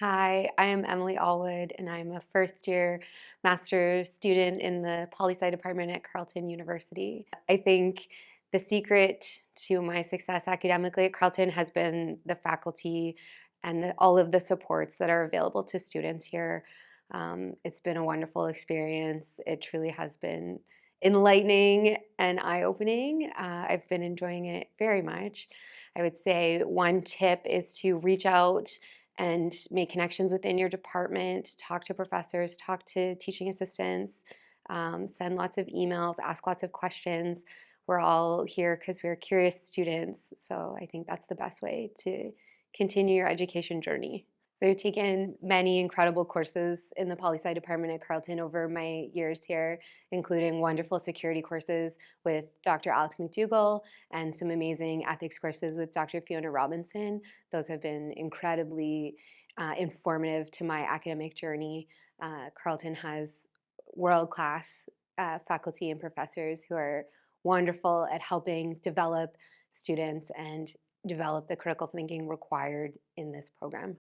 Hi, I am Emily Allwood, and I'm a first year master's student in the poli sci department at Carleton University. I think the secret to my success academically at Carleton has been the faculty and the, all of the supports that are available to students here. Um, it's been a wonderful experience. It truly has been enlightening and eye opening. Uh, I've been enjoying it very much. I would say one tip is to reach out and make connections within your department, talk to professors, talk to teaching assistants, um, send lots of emails, ask lots of questions. We're all here because we're curious students, so I think that's the best way to continue your education journey. So I've taken many incredible courses in the poli-sci department at Carleton over my years here, including wonderful security courses with Dr. Alex McDougall and some amazing ethics courses with Dr. Fiona Robinson. Those have been incredibly uh, informative to my academic journey. Uh, Carleton has world-class uh, faculty and professors who are wonderful at helping develop students and develop the critical thinking required in this program.